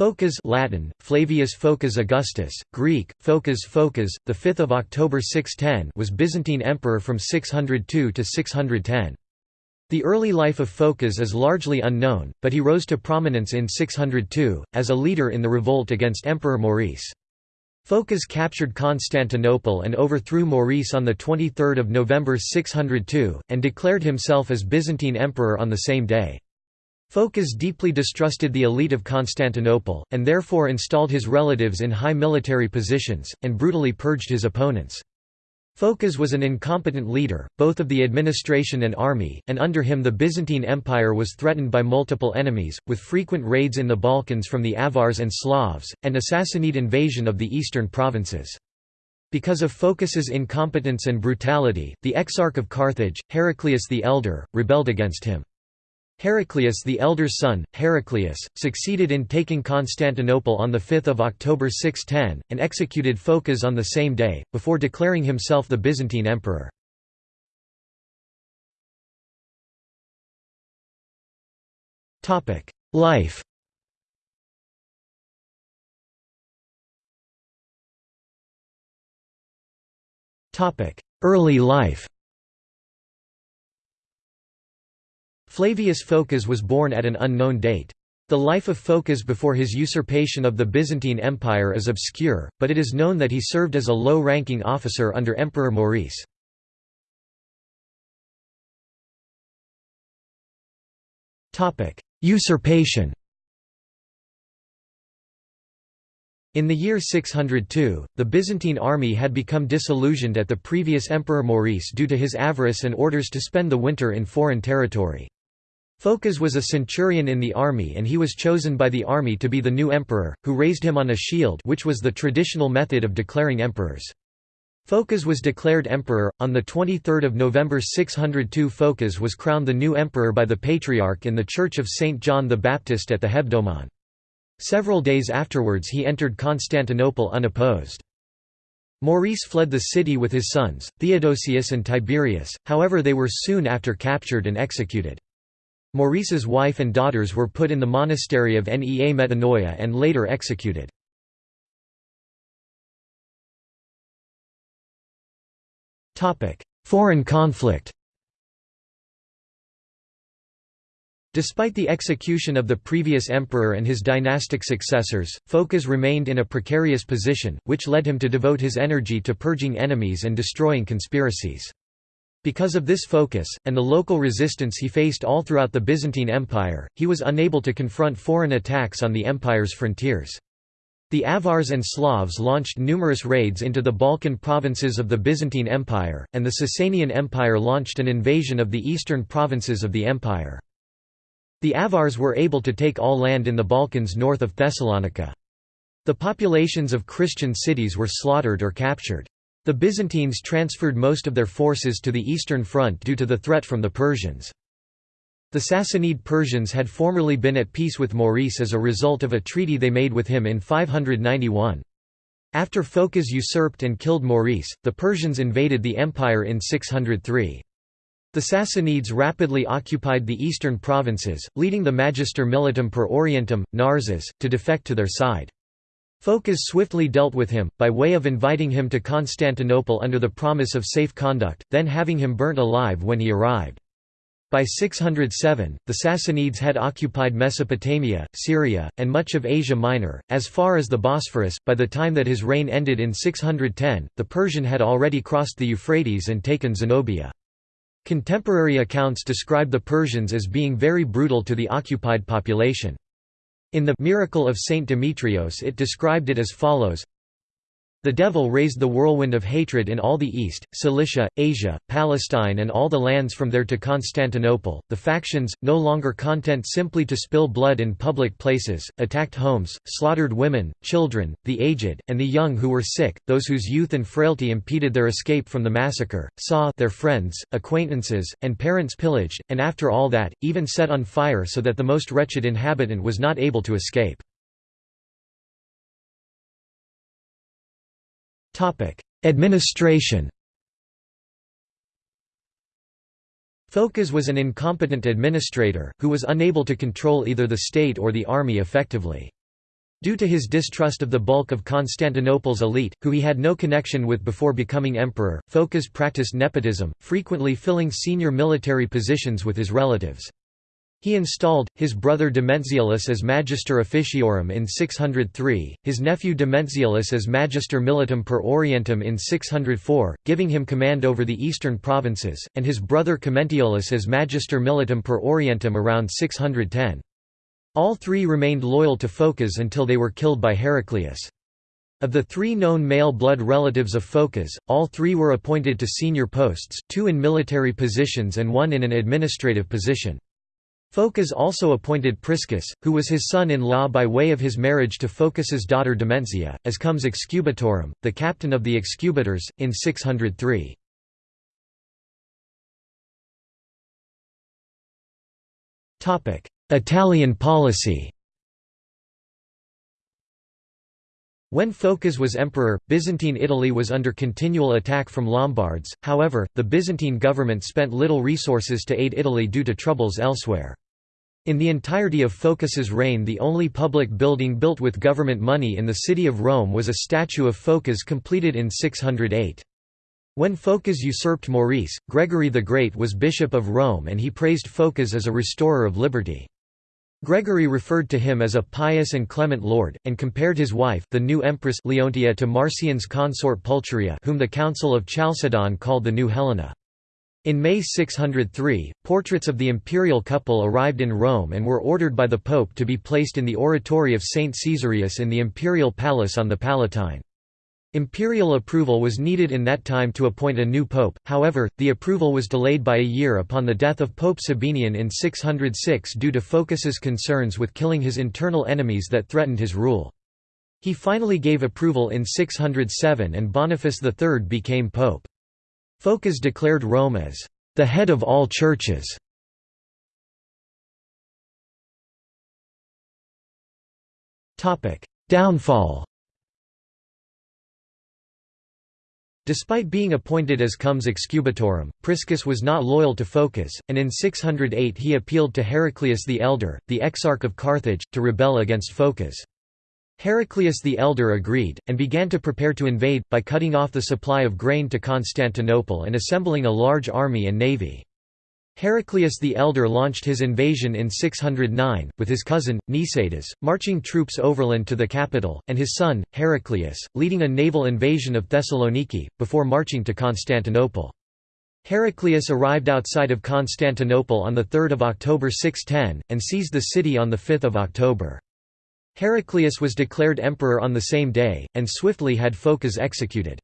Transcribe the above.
Phocas Latin, Flavius Phocas Augustus, Greek, Phocas Phocas, 5 October 610 was Byzantine emperor from 602 to 610. The early life of Phocas is largely unknown, but he rose to prominence in 602, as a leader in the revolt against Emperor Maurice. Phocas captured Constantinople and overthrew Maurice on 23 November 602, and declared himself as Byzantine emperor on the same day. Phocas deeply distrusted the elite of Constantinople, and therefore installed his relatives in high military positions, and brutally purged his opponents. Phocas was an incompetent leader, both of the administration and army, and under him the Byzantine Empire was threatened by multiple enemies, with frequent raids in the Balkans from the Avars and Slavs, and Sassanid invasion of the eastern provinces. Because of Phocas's incompetence and brutality, the Exarch of Carthage, Heraclius the Elder, rebelled against him. Heraclius the elder's son, Heraclius, succeeded in taking Constantinople on 5 October 610, and executed Phocas on the same day, before declaring himself the Byzantine emperor. Life Early life Flavius Phocas was born at an unknown date. The life of Phocas before his usurpation of the Byzantine Empire is obscure, but it is known that he served as a low-ranking officer under Emperor Maurice. Usurpation In the year 602, the Byzantine army had become disillusioned at the previous Emperor Maurice due to his avarice and orders to spend the winter in foreign territory. Phocas was a centurion in the army and he was chosen by the army to be the new emperor, who raised him on a shield which was the traditional method of declaring emperors. Phocas was declared emperor. On 23 November 602 Phocas was crowned the new emperor by the Patriarch in the Church of St. John the Baptist at the Hebdomon. Several days afterwards he entered Constantinople unopposed. Maurice fled the city with his sons, Theodosius and Tiberius, however they were soon after captured and executed. Maurice's wife and daughters were put in the monastery of Nea Metanoia and later executed. Foreign conflict Despite the execution of the previous emperor and his dynastic successors, Phocas remained in a precarious position, which led him to devote his energy to purging enemies and destroying conspiracies. Because of this focus, and the local resistance he faced all throughout the Byzantine Empire, he was unable to confront foreign attacks on the empire's frontiers. The Avars and Slavs launched numerous raids into the Balkan provinces of the Byzantine Empire, and the Sasanian Empire launched an invasion of the eastern provinces of the empire. The Avars were able to take all land in the Balkans north of Thessalonica. The populations of Christian cities were slaughtered or captured. The Byzantines transferred most of their forces to the Eastern Front due to the threat from the Persians. The Sassanid Persians had formerly been at peace with Maurice as a result of a treaty they made with him in 591. After Phocas usurped and killed Maurice, the Persians invaded the empire in 603. The Sassanids rapidly occupied the eastern provinces, leading the Magister Militum per Orientum, Narses, to defect to their side. Phocas swiftly dealt with him, by way of inviting him to Constantinople under the promise of safe conduct, then having him burnt alive when he arrived. By 607, the Sassanids had occupied Mesopotamia, Syria, and much of Asia Minor, as far as the Bosphorus. By the time that his reign ended in 610, the Persian had already crossed the Euphrates and taken Zenobia. Contemporary accounts describe the Persians as being very brutal to the occupied population. In the Miracle of Saint Demetrios it described it as follows the devil raised the whirlwind of hatred in all the East, Cilicia, Asia, Palestine and all the lands from there to Constantinople. The factions, no longer content simply to spill blood in public places, attacked homes, slaughtered women, children, the aged, and the young who were sick, those whose youth and frailty impeded their escape from the massacre, saw their friends, acquaintances, and parents pillaged, and after all that, even set on fire so that the most wretched inhabitant was not able to escape. Administration Phocas was an incompetent administrator, who was unable to control either the state or the army effectively. Due to his distrust of the bulk of Constantinople's elite, who he had no connection with before becoming emperor, Phocas practiced nepotism, frequently filling senior military positions with his relatives. He installed, his brother Domentziolus as Magister Officiorum in 603, his nephew Domentziolus as Magister Militum per Orientum in 604, giving him command over the eastern provinces, and his brother Comentiolus as Magister Militum per Orientum around 610. All three remained loyal to Phocas until they were killed by Heraclius. Of the three known male blood relatives of Phocas, all three were appointed to senior posts, two in military positions and one in an administrative position. Phocas also appointed Priscus, who was his son-in-law by way of his marriage to Phocas's daughter Domentzia, as comes excubitorum, the captain of the excubitors, in 603. Italian policy When Phocas was emperor, Byzantine Italy was under continual attack from Lombards, however, the Byzantine government spent little resources to aid Italy due to troubles elsewhere. In the entirety of Phocas's reign the only public building built with government money in the city of Rome was a statue of Phocas completed in 608. When Phocas usurped Maurice, Gregory the Great was bishop of Rome and he praised Phocas as a restorer of liberty. Gregory referred to him as a pious and clement lord, and compared his wife the new empress Leontia to Marcian's consort Pulcheria whom the Council of Chalcedon called the New Helena. In May 603, portraits of the imperial couple arrived in Rome and were ordered by the Pope to be placed in the oratory of St. Caesarius in the imperial palace on the Palatine. Imperial approval was needed in that time to appoint a new pope, however, the approval was delayed by a year upon the death of Pope Sabinian in 606 due to Phocas's concerns with killing his internal enemies that threatened his rule. He finally gave approval in 607 and Boniface III became pope. Phocas declared Rome as the head of all churches. Downfall Despite being appointed as comes excubitorum, Priscus was not loyal to Phocas, and in 608 he appealed to Heraclius the Elder, the exarch of Carthage, to rebel against Phocas. Heraclius the Elder agreed, and began to prepare to invade, by cutting off the supply of grain to Constantinople and assembling a large army and navy. Heraclius the Elder launched his invasion in 609, with his cousin, Nicetas, marching troops overland to the capital, and his son, Heraclius, leading a naval invasion of Thessaloniki, before marching to Constantinople. Heraclius arrived outside of Constantinople on 3 October 610, and seized the city on 5 October. Heraclius was declared emperor on the same day, and swiftly had Phocas executed.